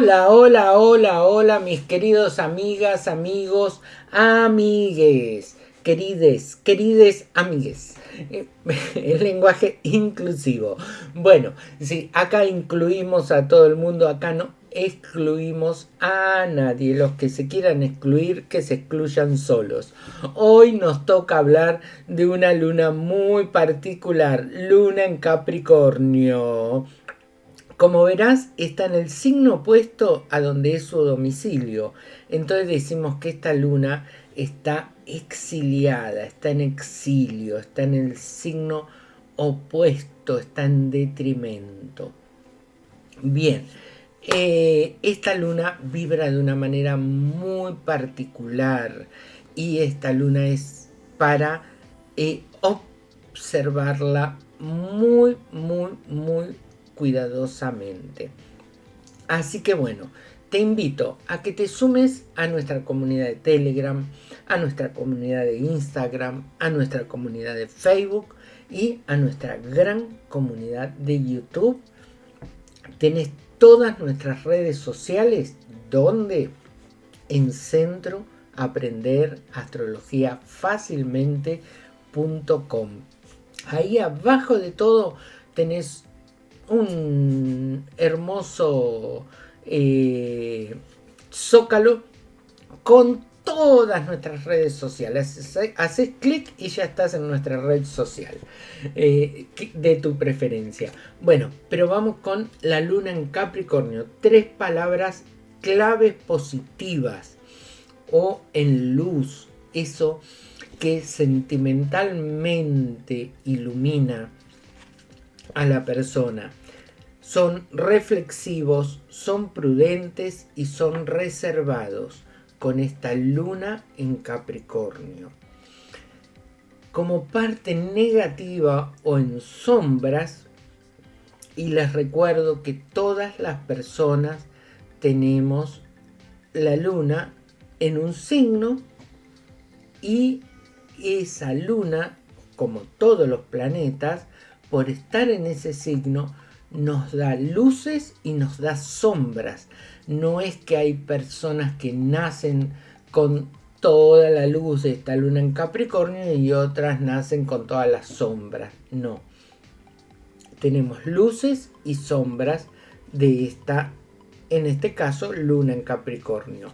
Hola, hola, hola, hola, mis queridos amigas, amigos, amigues, querides, querides amigues. El lenguaje inclusivo. Bueno, sí, acá incluimos a todo el mundo, acá no excluimos a nadie. Los que se quieran excluir, que se excluyan solos. Hoy nos toca hablar de una luna muy particular, luna en Capricornio. Como verás, está en el signo opuesto a donde es su domicilio. Entonces decimos que esta luna está exiliada, está en exilio, está en el signo opuesto, está en detrimento. Bien, eh, esta luna vibra de una manera muy particular y esta luna es para eh, observarla muy, muy, muy cuidadosamente. Así que bueno, te invito a que te sumes a nuestra comunidad de Telegram, a nuestra comunidad de Instagram, a nuestra comunidad de Facebook y a nuestra gran comunidad de YouTube. Tenés todas nuestras redes sociales donde en centro aprender astrología fácilmente.com. Ahí abajo de todo tenés un hermoso eh, zócalo con todas nuestras redes sociales. Haces clic y ya estás en nuestra red social eh, de tu preferencia. Bueno, pero vamos con la luna en Capricornio. Tres palabras claves positivas o en luz. Eso que sentimentalmente ilumina a la persona. Son reflexivos, son prudentes y son reservados con esta luna en Capricornio. Como parte negativa o en sombras, y les recuerdo que todas las personas tenemos la luna en un signo y esa luna, como todos los planetas, por estar en ese signo, nos da luces y nos da sombras. No es que hay personas que nacen con toda la luz de esta luna en Capricornio y otras nacen con todas las sombras. No. Tenemos luces y sombras de esta, en este caso, luna en Capricornio.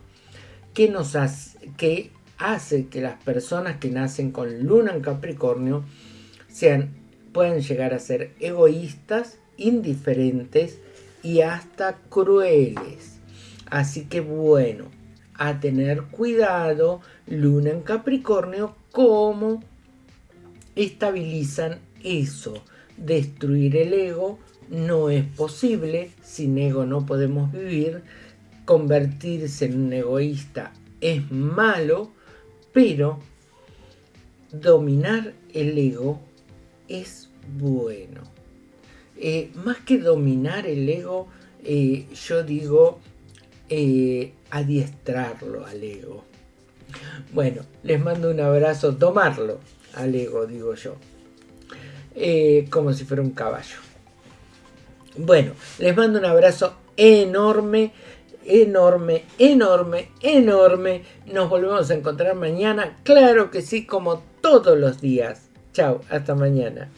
¿Qué nos hace, que hace que las personas que nacen con luna en Capricornio sean pueden llegar a ser egoístas, indiferentes y hasta crueles. Así que bueno, a tener cuidado, Luna en Capricornio, cómo estabilizan eso. Destruir el ego no es posible, sin ego no podemos vivir. Convertirse en un egoísta es malo, pero dominar el ego es bueno. Eh, más que dominar el ego, eh, yo digo eh, adiestrarlo al ego. Bueno, les mando un abrazo, tomarlo al ego, digo yo. como si fuera un caballo. Bueno, les mando un abrazo enorme, enorme, enorme, enorme. Nos volvemos a encontrar mañana, claro que sí, como todos los días. Chao, hasta mañana.